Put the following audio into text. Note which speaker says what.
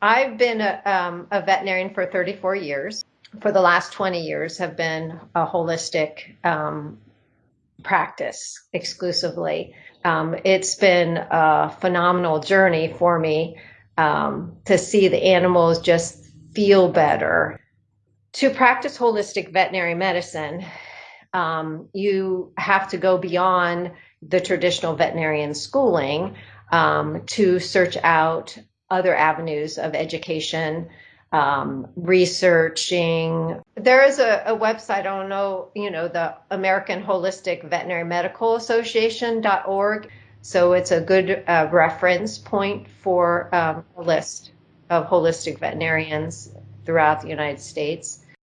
Speaker 1: I've been a, um, a veterinarian for 34 years. For the last 20 years, have been a holistic um, practice exclusively. Um, it's been a phenomenal journey for me um, to see the animals just feel better. To practice holistic veterinary medicine, um, you have to go beyond the traditional veterinarian schooling um, to search out other avenues of education, um, researching. There is a, a, website, I don't know, you know, the American Holistic Veterinary Medical Association.org. So it's a good uh, reference point for um, a list of holistic veterinarians throughout the United States.